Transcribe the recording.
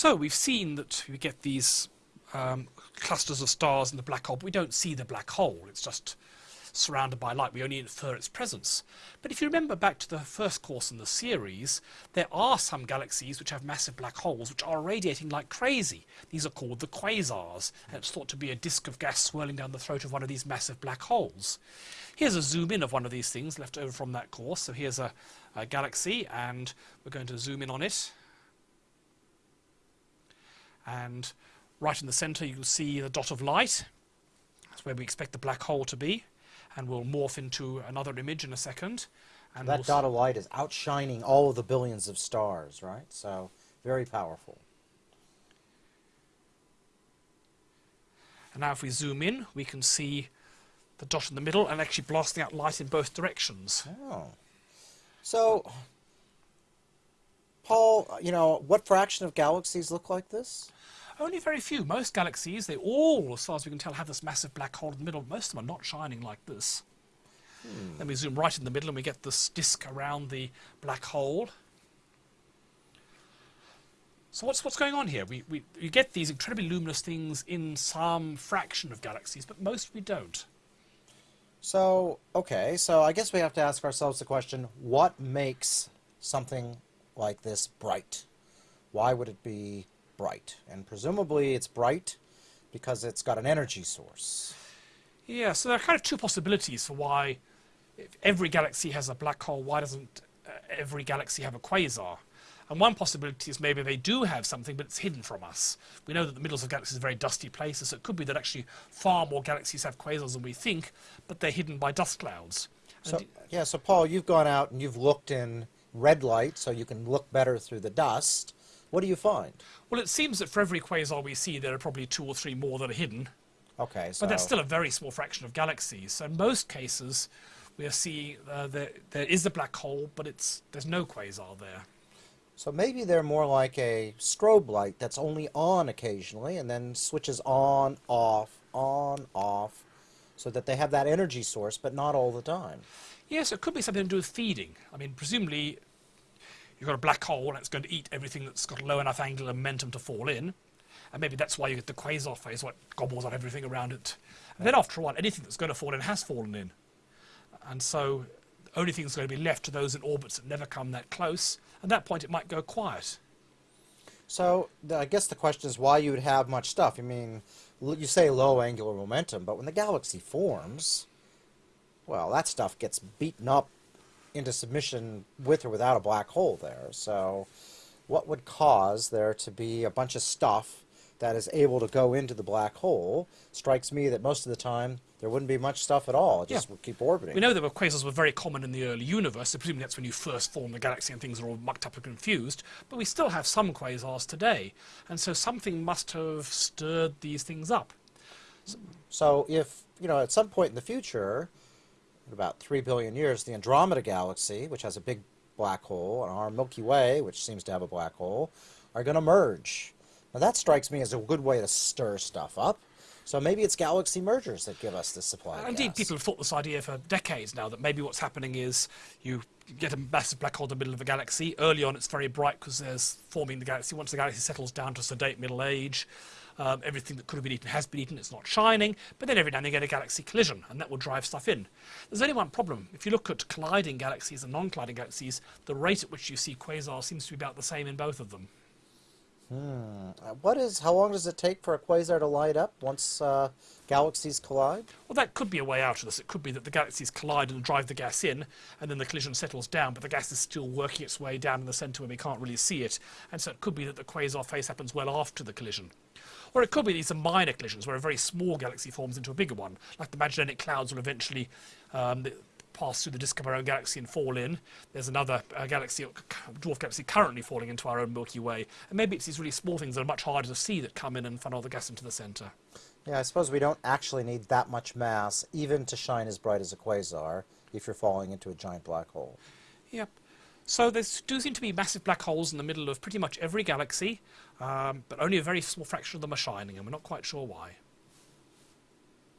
So we've seen that we get these um, clusters of stars in the black hole, but we don't see the black hole. It's just surrounded by light. We only infer its presence. But if you remember back to the first course in the series, there are some galaxies which have massive black holes which are radiating like crazy. These are called the quasars, and it's thought to be a disk of gas swirling down the throat of one of these massive black holes. Here's a zoom in of one of these things left over from that course. So here's a, a galaxy, and we're going to zoom in on it. And right in the center, you'll see the dot of light. That's where we expect the black hole to be. And we'll morph into another image in a second. And that we'll dot of light is outshining all of the billions of stars, right? So very powerful. And now if we zoom in, we can see the dot in the middle and actually blasting out light in both directions. Oh. So, Paul, you know, what fraction of galaxies look like this? Only very few. Most galaxies, they all, as far as we can tell, have this massive black hole in the middle. Most of them are not shining like this. Hmm. Then we zoom right in the middle and we get this disk around the black hole. So what's what's going on here? We, we, we get these incredibly luminous things in some fraction of galaxies, but most we don't. So, okay, so I guess we have to ask ourselves the question, what makes something like this bright? Why would it be bright? And presumably it's bright because it's got an energy source. Yeah, so there are kind of two possibilities for why if every galaxy has a black hole, why doesn't uh, every galaxy have a quasar? And one possibility is maybe they do have something, but it's hidden from us. We know that the middles of galaxies are very dusty places, so it could be that actually far more galaxies have quasars than we think, but they're hidden by dust clouds. So, yeah, so Paul, you've gone out and you've looked in red light so you can look better through the dust. What do you find? well, it seems that for every quasar we see, there are probably two or three more that are hidden, Okay, so but that's still a very small fraction of galaxies. So in most cases, we are seeing uh, there, there is a black hole, but it's there's no quasar there. So maybe they're more like a strobe light that's only on occasionally and then switches on, off, on, off, so that they have that energy source, but not all the time. Yes, it could be something to do with feeding. I mean, presumably you've got a black hole and it's going to eat everything that's got a low enough angular momentum to fall in. And maybe that's why you get the quasar phase, what gobbles up everything around it. And then after a while, anything that's going to fall in has fallen in. And so the only thing that's going to be left to those in orbits that never come that close. At that point, it might go quiet. So the, I guess the question is why you would have much stuff. I mean, you say low angular momentum, but when the galaxy forms, well, that stuff gets beaten up into submission with or without a black hole there. So what would cause there to be a bunch of stuff that is able to go into the black hole? Strikes me that most of the time there wouldn't be much stuff at all. It just Yeah. would keep orbiting. We know that quasars were very common in the early universe, so presumably that's when you first formed the galaxy and things are all mucked up and confused. But we still have some quasars today, and so something must have stirred these things up. So if, you know, at some point in the future, in about 3 billion years, the Andromeda Galaxy, which has a big black hole, and our Milky Way, which seems to have a black hole, are going to merge. Now that strikes me as a good way to stir stuff up. So maybe it's galaxy mergers that give us this supply Indeed, people have thought this idea for decades now that maybe what's happening is you get a massive black hole in the middle of a galaxy. Early on, it's very bright because there's forming the galaxy. Once the galaxy settles down to sedate middle age, um, everything that could have been eaten has been eaten. It's not shining. But then every now and then you get a galaxy collision, and that will drive stuff in. There's only one problem. If you look at colliding galaxies and non-colliding galaxies, the rate at which you see quasars seems to be about the same in both of them. Uh, What is, how long does it take for a quasar to light up once uh, galaxies collide? Well, that could be a way out of this. It could be that the galaxies collide and drive the gas in, and then the collision settles down, but the gas is still working its way down in the centre where we can't really see it. And so it could be that the quasar phase happens well after the collision. Or it could be these are minor collisions where a very small galaxy forms into a bigger one, like the Magellanic Clouds will eventually um, pass through the disk of our own galaxy and fall in. There's another uh, galaxy, dwarf galaxy, currently falling into our own Milky Way. And maybe it's these really small things that are much harder to see that come in and funnel the gas into the centre. Yeah, I suppose we don't actually need that much mass even to shine as bright as a quasar if you're falling into a giant black hole. Yep. So there do seem to be massive black holes in the middle of pretty much every galaxy, um, but only a very small fraction of them are shining, and we're not quite sure why.